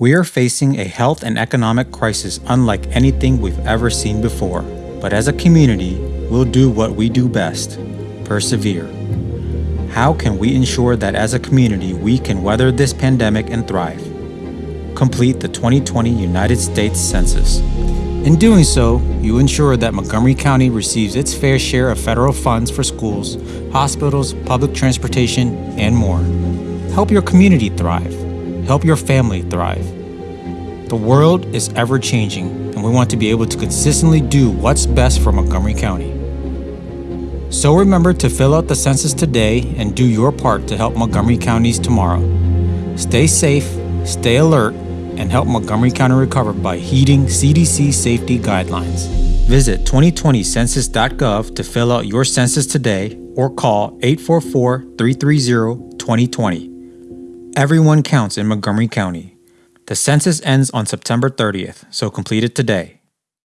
We are facing a health and economic crisis unlike anything we've ever seen before. But as a community, we'll do what we do best persevere. How can we ensure that as a community we can weather this pandemic and thrive? Complete the 2020 United States Census. In doing so, you ensure that Montgomery County receives its fair share of federal funds for schools, hospitals, public transportation, and more. Help your community thrive. Help your family thrive. The world is ever changing, and we want to be able to consistently do what's best for Montgomery County. So remember to fill out the census today and do your part to help Montgomery County's tomorrow. Stay safe, stay alert, and help Montgomery County recover by heeding CDC safety guidelines. Visit 2020census.gov to fill out your census today or call 844 330 2020. Everyone counts in Montgomery County. The census ends on September 30th, so complete it today.